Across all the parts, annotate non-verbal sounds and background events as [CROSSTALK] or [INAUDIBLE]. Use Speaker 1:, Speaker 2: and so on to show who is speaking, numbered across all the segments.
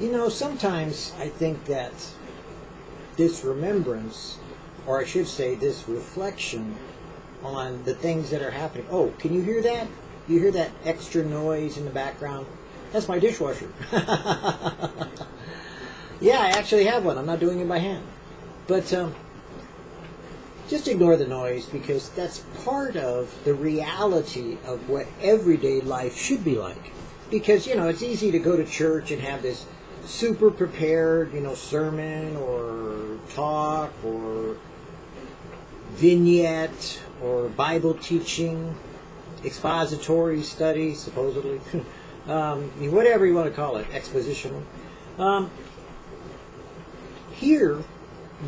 Speaker 1: You know, sometimes I think that this remembrance, or I should say, this reflection on the things that are happening. Oh, can you hear that? You hear that extra noise in the background? That's my dishwasher. [LAUGHS] yeah, I actually have one. I'm not doing it by hand. But um, just ignore the noise because that's part of the reality of what everyday life should be like. Because, you know, it's easy to go to church and have this super prepared, you know, sermon or talk or vignette or Bible teaching, expository study, supposedly, [LAUGHS] um, whatever you want to call it, expositional. Um, here,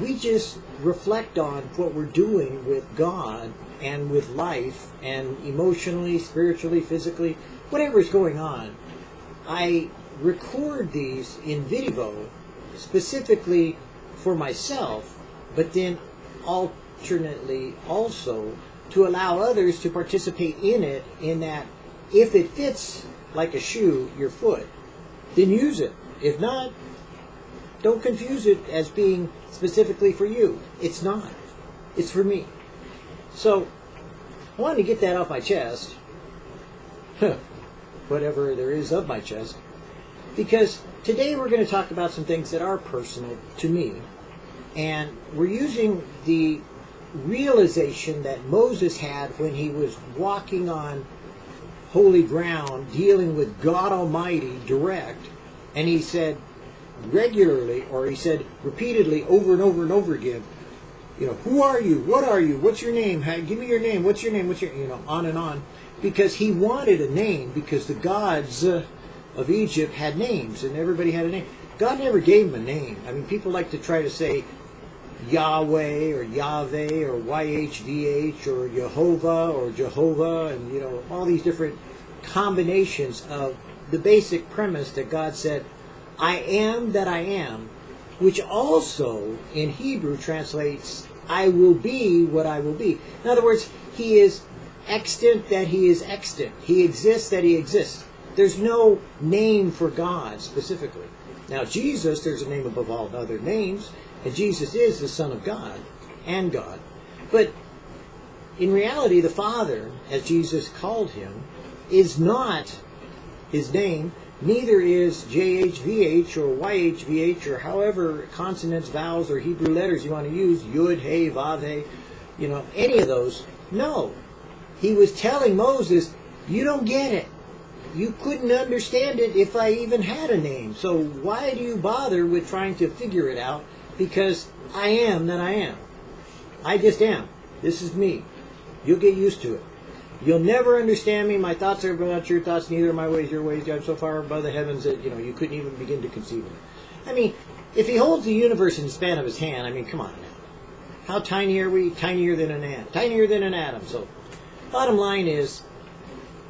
Speaker 1: we just reflect on what we're doing with God and with life and emotionally, spiritually, physically, whatever is going on. I record these in video specifically for myself, but then alternately also to allow others to participate in it in that if it fits like a shoe your foot, then use it. If not, don't confuse it as being specifically for you. It's not. It's for me. So, I wanted to get that off my chest. [LAUGHS] Whatever there is of my chest. Because today we're going to talk about some things that are personal to me. And we're using the realization that Moses had when he was walking on holy ground, dealing with God Almighty direct. And he said regularly, or he said repeatedly over and over and over again, you know, who are you? What are you? What's your name? Give me your name. What's your name? What's your, you know, on and on. Because he wanted a name because the gods uh, of Egypt had names and everybody had a name. God never gave him a name. I mean, people like to try to say Yahweh or Yahweh or YHVH or Jehovah or Jehovah and, you know, all these different combinations of the basic premise that God said, I am that I am, which also in Hebrew translates, I will be what I will be. In other words, he is extant that he is extant. He exists that he exists. There's no name for God specifically. Now, Jesus, there's a name above all other names, and Jesus is the Son of God and God. But in reality, the Father, as Jesus called him, is not his name, neither is JHVH or YHVH or however consonants, vowels, or Hebrew letters you want to use, Yud, Hey, Vav, Hey, you know, any of those. No. He was telling Moses, you don't get it you couldn't understand it if I even had a name. So why do you bother with trying to figure it out? Because I am that I am. I just am. This is me. You'll get used to it. You'll never understand me. My thoughts are not your thoughts, neither are my ways your ways. I'm so far above the heavens that you know you couldn't even begin to conceive of it. I mean, if he holds the universe in the span of his hand, I mean, come on now. How tiny are we? Tinier than an atom. Tinier than an atom. So, bottom line is,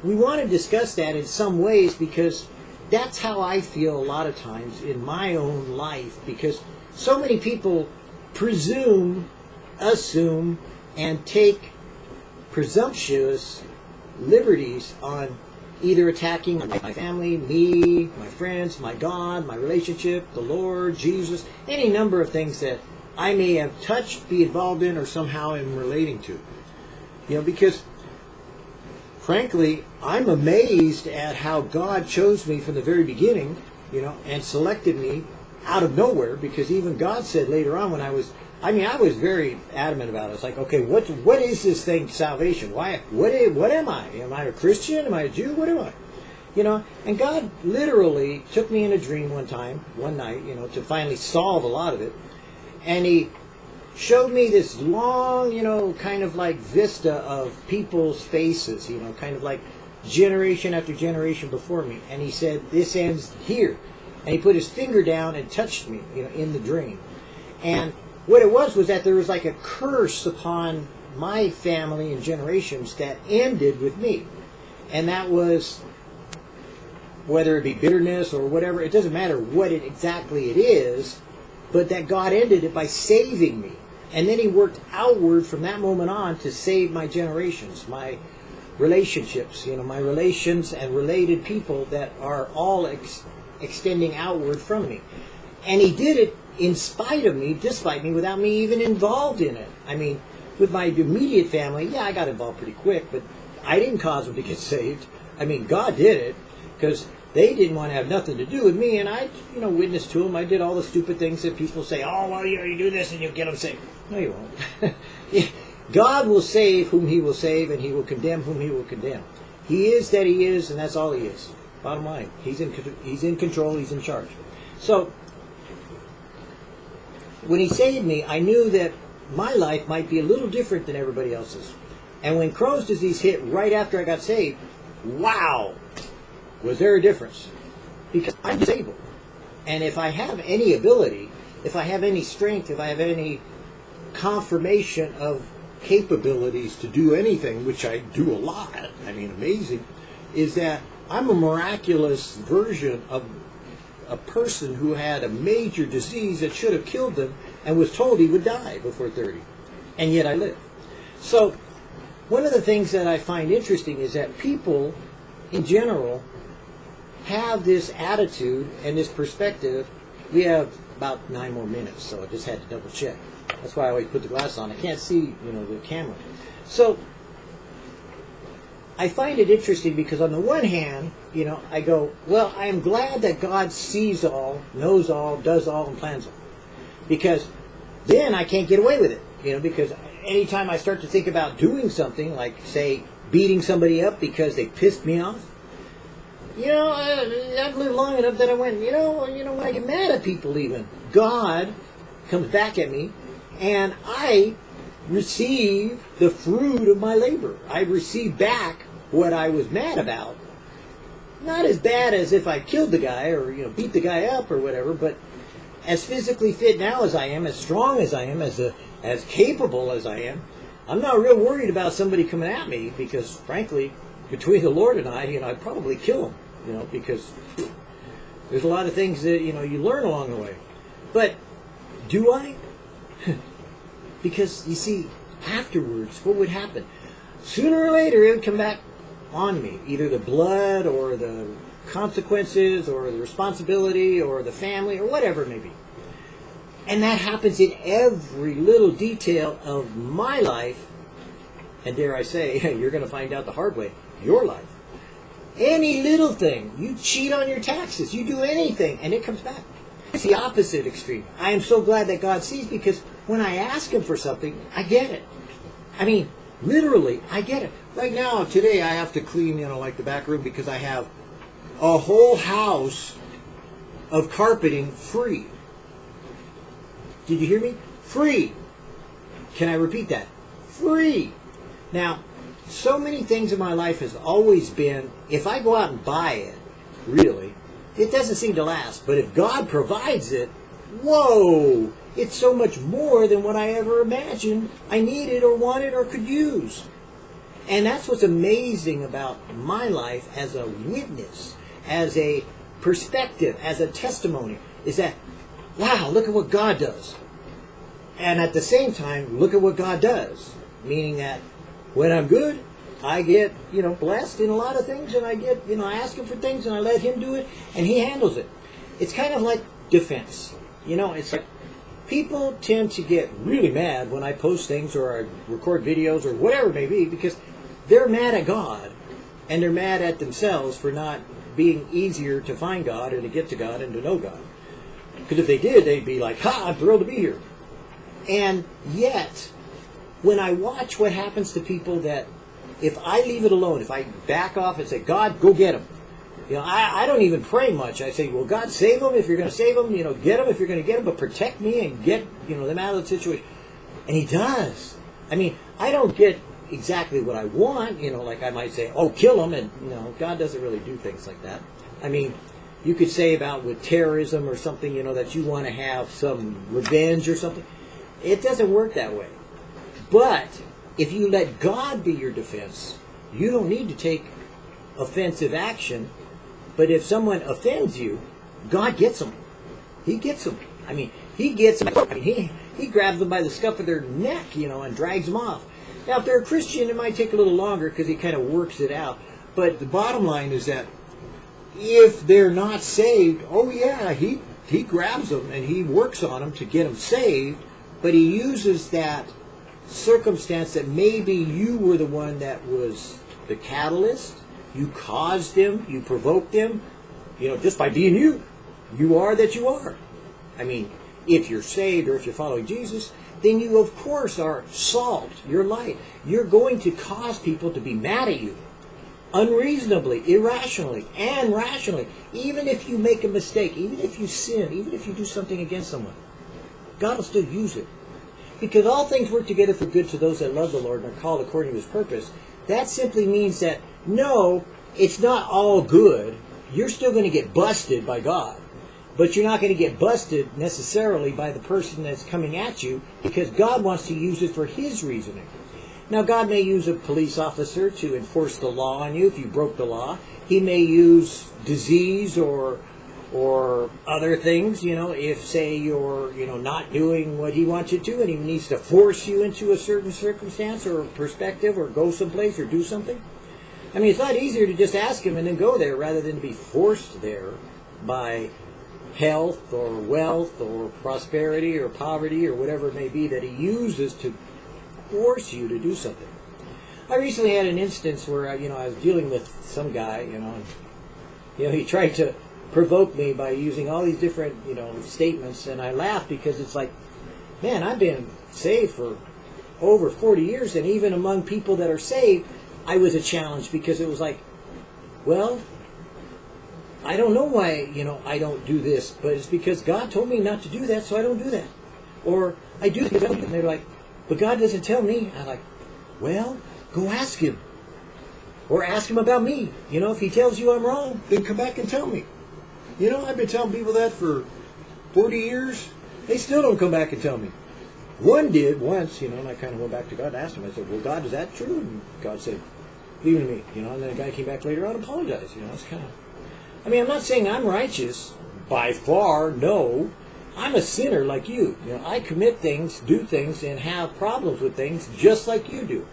Speaker 1: we want to discuss that in some ways because that's how I feel a lot of times in my own life because so many people presume, assume, and take presumptuous liberties on either attacking my family, me, my friends, my God, my relationship, the Lord, Jesus, any number of things that I may have touched, be involved in, or somehow am relating to. You know, because frankly, I'm amazed at how God chose me from the very beginning, you know, and selected me out of nowhere because even God said later on when I was I mean, I was very adamant about it. It's like, okay, what what is this thing, salvation? Why? What what am I? Am I a Christian? Am I a Jew? What am I? You know, and God literally took me in a dream one time, one night, you know, to finally solve a lot of it, and He showed me this long, you know, kind of like vista of people's faces, you know, kind of like generation after generation before me. And he said, this ends here. And he put his finger down and touched me, you know, in the dream. And what it was was that there was like a curse upon my family and generations that ended with me. And that was whether it be bitterness or whatever, it doesn't matter what it exactly it is, but that God ended it by saving me and then he worked outward from that moment on to save my generations, my relationships, you know, my relations and related people that are all ex- extending outward from me. And he did it in spite of me, despite me, without me even involved in it. I mean, with my immediate family, yeah, I got involved pretty quick, but I didn't cause them to get [LAUGHS] saved. I mean, God did it because they didn't want to have nothing to do with me, and I, you know, witnessed to them. I did all the stupid things that people say. Oh, well, you know, you do this and you get them saved. No, you won't. God will save whom He will save, and He will condemn whom He will condemn. He is that He is, and that's all He is. Bottom line, He's in He's in control. He's in charge. So when He saved me, I knew that my life might be a little different than everybody else's. And when Crohn's disease hit right after I got saved, wow, was there a difference? Because I'm disabled. And if I have any ability, if I have any strength, if I have any confirmation of capabilities to do anything, which I do a lot, I mean, amazing, is that I'm a miraculous version of a person who had a major disease that should have killed them and was told he would die before 30. And yet I live. So, one of the things that I find interesting is that people, in general, have this attitude and this perspective. We have about nine more minutes, so I just had to double check. That's why I always put the glass on. I can't see, you know, the camera. So I find it interesting because on the one hand, you know, I go, well, I am glad that God sees all, knows all, does all, and plans all. Because then I can't get away with it. You know, because anytime I start to think about doing something, like, say, beating somebody up because they pissed me off, you know, I, I've lived long enough that I went, you know, you know, when I get mad at people even, God comes back at me and I receive the fruit of my labor. I receive back what I was mad about. Not as bad as if I killed the guy or, you know, beat the guy up or whatever, but as physically fit now as I am, as strong as I am, as a, as capable as I am, I'm not real worried about somebody coming at me because, frankly, between the Lord and I, you know, I'd probably kill him, you know, because there's a lot of things that, you know, you learn along the way. But do I? Because, you see, afterwards, what would happen? Sooner or later, it would come back on me. Either the blood or the consequences or the responsibility or the family or whatever it may be. And that happens in every little detail of my life. And dare I say, [LAUGHS] you're going to find out the hard way, your life. Any little thing, you cheat on your taxes, you do anything, and it comes back. It's the opposite extreme. I am so glad that God sees because when I ask Him for something, I get it. I mean, literally, I get it. Right now, today, I have to clean, you know, like the back room because I have a whole house of carpeting free. Did you hear me? Free. Can I repeat that? Free. Now, so many things in my life has always been if I go out and buy it, really, it doesn't seem to last. But if God provides it, whoa, it's so much more than what I ever imagined I needed or wanted or could use. And that's what's amazing about my life as a witness, as a perspective, as a testimony, is that, wow, look at what God does. And at the same time, look at what God does. Meaning that when I'm good, I get, you know, blessed in a lot of things, and I get, you know, I ask Him for things, and I let Him do it, and He handles it. It's kind of like defense. You know, it's like people tend to get really mad when I post things or I record videos or whatever it may be because they're mad at God and they're mad at themselves for not being easier to find God and to get to God and to know God. Because if they did, they'd be like, ha, I'm thrilled to be here. And yet, when I watch what happens to people that, if I leave it alone, if I back off and say, God, go get him. You know, I, I don't even pray much. I say, well, God, save them if you're going to save them. You know, get them if you're going to get them, but protect me and get, you know, them out of the situation. And he does. I mean, I don't get exactly what I want. You know, like I might say, oh, kill them. And, you know, God doesn't really do things like that. I mean, you could say about with terrorism or something, you know, that you want to have some revenge or something. It doesn't work that way. But if you let God be your defense, you don't need to take offensive action. But if someone offends you, God gets them. He gets them. I mean, he gets them. I mean, he, he grabs them by the scuff of their neck, you know, and drags them off. Now, if they're a Christian, it might take a little longer because he kind of works it out. But the bottom line is that if they're not saved, oh yeah, he he grabs them and he works on them to get them saved, but he uses that circumstance that maybe you were the one that was the catalyst, you caused them, you provoked them, you know, just by being you. You are that you are. I mean, if you're saved or if you're following Jesus, then you of course are salt, you're light. You're going to cause people to be mad at you unreasonably, irrationally, and rationally. Even if you make a mistake, even if you sin, even if you do something against someone, God will still use it. Because all things work together for good to those that love the Lord and are called according to his purpose. That simply means that no, it's not all good. You're still going to get busted by God. But you're not going to get busted necessarily by the person that's coming at you because God wants to use it for his reasoning. Now, God may use a police officer to enforce the law on you if you broke the law. He may use disease or or other things, you know, if say you're, you know, not doing what he wants you to and he needs to force you into a certain circumstance or perspective or go someplace or do something. I mean, it's not easier to just ask him and then go there rather than be forced there by health or wealth or prosperity or poverty or whatever it may be that he uses to force you to do something. I recently had an instance where you know I was dealing with some guy, you know, and, you know he tried to provoke me by using all these different you know statements, and I laughed because it's like, man, I've been saved for over 40 years, and even among people that are saved, I was a challenge because it was like, well, I don't know why you know I don't do this, but it's because God told me not to do that, so I don't do that, or I do this, and they're like, but God doesn't tell me. I'm like, well, go ask him. Or ask him about me. You know, if he tells you I'm wrong, then come back and tell me. You know, I've been telling people that for 40 years. They still don't come back and tell me. One did once, you know, and I kind of went back to God and asked him. I said, well, God, is that true? And God said, leave it to me. You know, and then the guy came back later on and apologized. You know, it's kind of... I mean, I'm not saying I'm righteous. By far, no. I'm a sinner like you. You know, I commit things, do things, and have problems with things just like you do.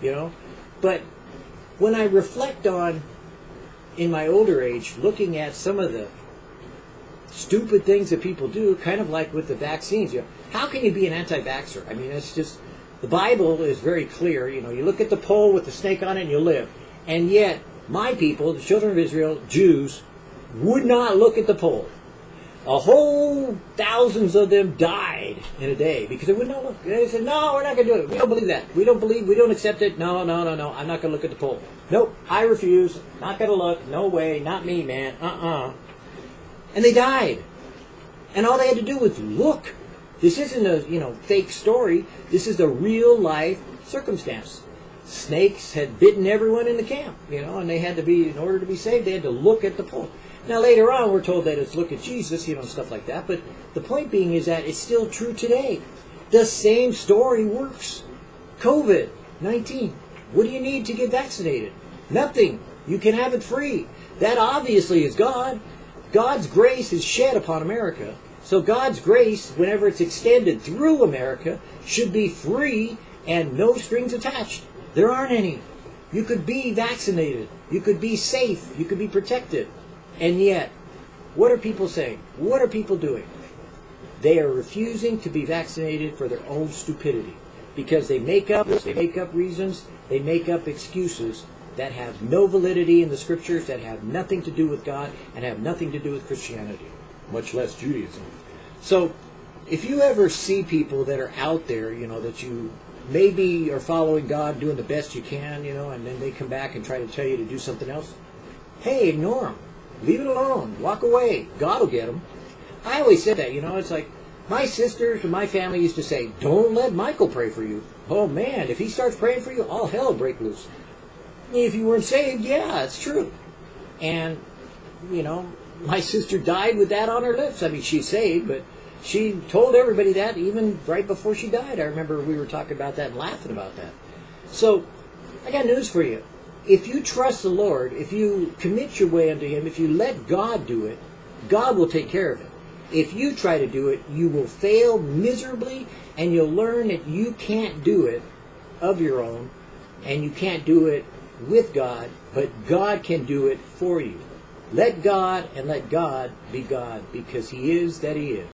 Speaker 1: You know, but when I reflect on, in my older age, looking at some of the stupid things that people do, kind of like with the vaccines. You know, how can you be an anti-vaxxer? I mean, it's just the Bible is very clear. You know, you look at the pole with the snake on it, and you live. And yet, my people, the children of Israel, Jews, would not look at the pole a whole thousands of them died in a day because they would not look. They said, "No, we're not going to do it. We don't believe that. We don't believe. We don't accept it. No, no, no, no. I'm not going to look at the pole. Nope, I refuse. Not going to look. No way. Not me, man. Uh-uh." And they died, and all they had to do was look. This isn't a you know fake story. This is a real life circumstance. Snakes had bitten everyone in the camp, you know, and they had to be in order to be saved. They had to look at the pole. Now later on, we're told that it's look at Jesus, you know, stuff like that. But the point being is that it's still true today. The same story works. COVID nineteen. What do you need to get vaccinated? Nothing. You can have it free. That obviously is God. God's grace is shed upon America. So God's grace, whenever it's extended through America, should be free and no strings attached. There aren't any. You could be vaccinated. You could be safe. You could be protected. And yet, what are people saying? What are people doing? They are refusing to be vaccinated for their own stupidity because they make up they make up reasons, they make up excuses that have no validity in the scriptures, that have nothing to do with God, and have nothing to do with Christianity, much less Judaism. So, if you ever see people that are out there, you know, that you maybe are following God, doing the best you can, you know, and then they come back and try to tell you to do something else, hey, ignore them. Leave it alone. Walk away. God will get them. I always said that, you know, it's like my sisters and my family used to say, don't let Michael pray for you. Oh man, if he starts praying for you, all hell will break loose. If you weren't saved, yeah, it's true. And, you know, my sister died with that on her lips. I mean, she's saved, but she told everybody that even right before she died. I remember we were talking about that and laughing about that. So, I got news for you if you trust the Lord, if you commit your way unto Him, if you let God do it, God will take care of it. If you try to do it, you will fail miserably and you'll learn that you can't do it of your own and you can't do it with God, but God can do it for you. Let God and let God be God because He is that He is.